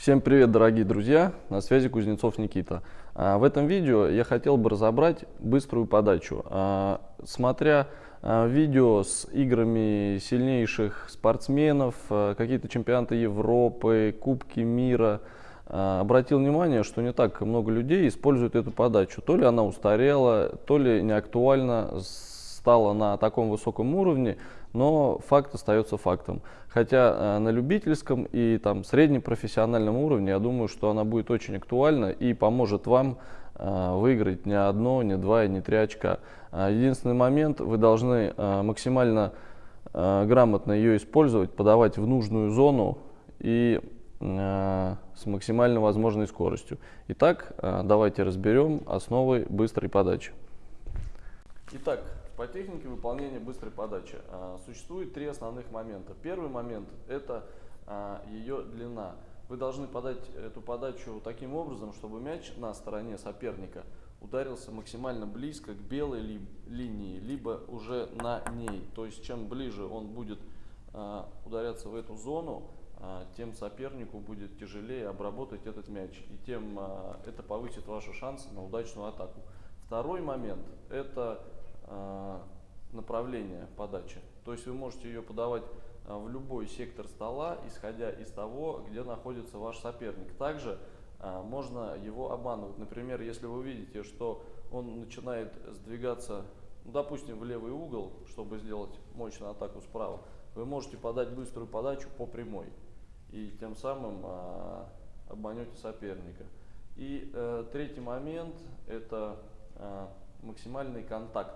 Всем привет, дорогие друзья! На связи Кузнецов Никита. А, в этом видео я хотел бы разобрать быструю подачу. А, смотря а, видео с играми сильнейших спортсменов, какие-то чемпионаты Европы, Кубки мира, обратил внимание, что не так много людей используют эту подачу. То ли она устарела, то ли не актуальна, стала на таком высоком уровне, но факт остается фактом. Хотя э, на любительском и там среднепрофессиональном уровне, я думаю, что она будет очень актуальна и поможет вам э, выиграть не одно, не два и не три очка. Э, единственный момент, вы должны максимально грамотно ее использовать, подавать в нужную зону и с максимально возможной скоростью. Итак, давайте разберем основы быстрой подачи. Итак, по технике выполнения быстрой подачи а, существует три основных момента. Первый момент – это а, ее длина. Вы должны подать эту подачу таким образом, чтобы мяч на стороне соперника ударился максимально близко к белой ли, линии, либо уже на ней. То есть чем ближе он будет а, ударяться в эту зону, а, тем сопернику будет тяжелее обработать этот мяч, и тем это повысит ваши шансы на удачную атаку. Второй момент – это направление подачи. То есть вы можете ее подавать а, в любой сектор стола, исходя из того, где находится ваш соперник. Также а, можно его обманывать. Например, если вы видите, что он начинает сдвигаться, ну, допустим, в левый угол, чтобы сделать мощную атаку справа, вы можете подать быструю подачу по прямой. И тем самым обманете соперника. И э, третий момент – это максимальный контакт.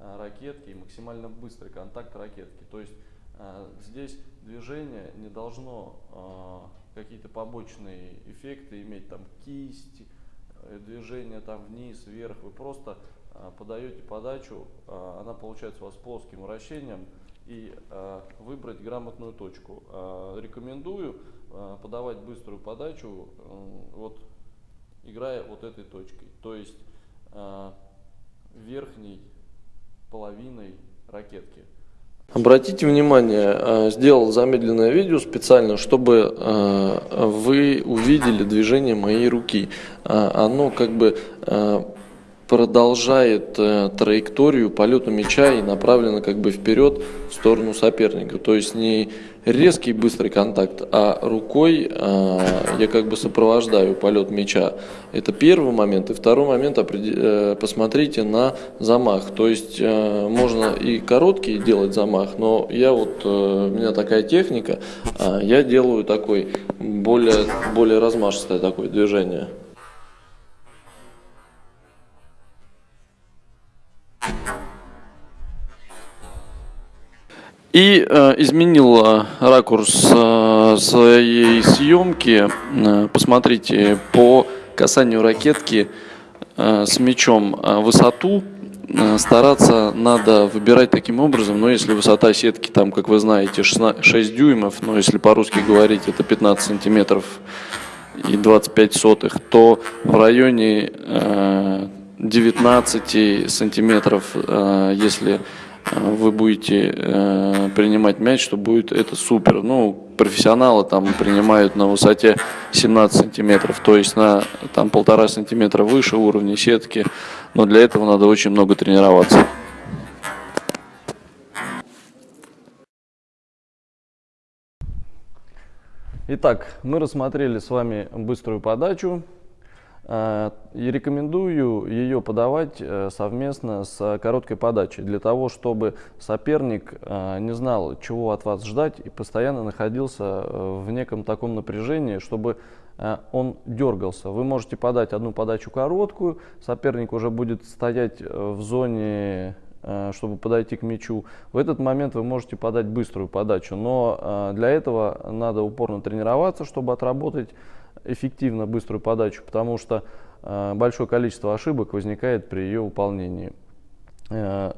Э, ракетки и максимально быстрый контакт ракетки. То есть э, здесь движение не должно э, какие-то побочные эффекты иметь, там кисть, движение там вниз, вверх. Вы просто подаете подачу, она получается у вас плоским вращением и выбрать грамотную точку. Рекомендую подавать быструю подачу, вот играя вот этой точкой. То есть верхний половиной ракетки. Обратите внимание, э, сделал замедленное видео специально, чтобы э, вы увидели движение моей руки. Э, оно как бы продолжает траекторию полета мяча и направлено как бы вперед в сторону соперника. То есть не резкий быстрый контакт, а рукой э, я как бы сопровождаю полет мяча. Это первый момент. И второй момент, э, посмотрите на замах. То есть э, можно и короткий делать замах, но я вот, э, у меня такая техника, э, я делаю такой более, более размашистое такое движение. И э, изменил ракурс э, своей съемки. Э, посмотрите, по касанию ракетки э, с мячом э, высоту э, стараться надо выбирать таким образом, но если высота сетки там, как вы знаете, 16, 6 дюймов, но если по-русски говорить, это 15 сантиметров и 25 сотых, то в районе э, 19 сантиметров, э, если вы будете э, принимать мяч, что будет это супер. Ну, профессионалы там принимают на высоте 17 сантиметров, то есть на там полтора сантиметра выше уровня сетки, но для этого надо очень много тренироваться. Итак, мы рассмотрели с вами быструю подачу. Э, и рекомендую ее подавать э, совместно с короткой подачей, для того, чтобы соперник э, не знал, чего от вас ждать и постоянно находился в неком таком напряжении, чтобы он дергался. Вы можете подать одну подачу короткую, соперник уже будет стоять в зоне чтобы подойти к мячу. В этот момент вы можете подать быструю подачу, но для этого надо упорно тренироваться, чтобы отработать эффективно быструю подачу, потому что э, большое количество ошибок возникает при ее выполнении. Э,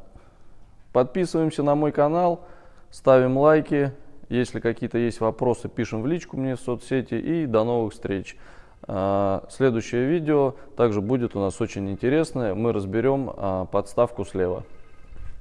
подписываемся на мой канал, ставим лайки. Если какие-то есть вопросы, пишем в личку мне в соцсети. И до новых встреч. Э, следующее видео также будет у нас очень интересное. Мы разберем подставку слева.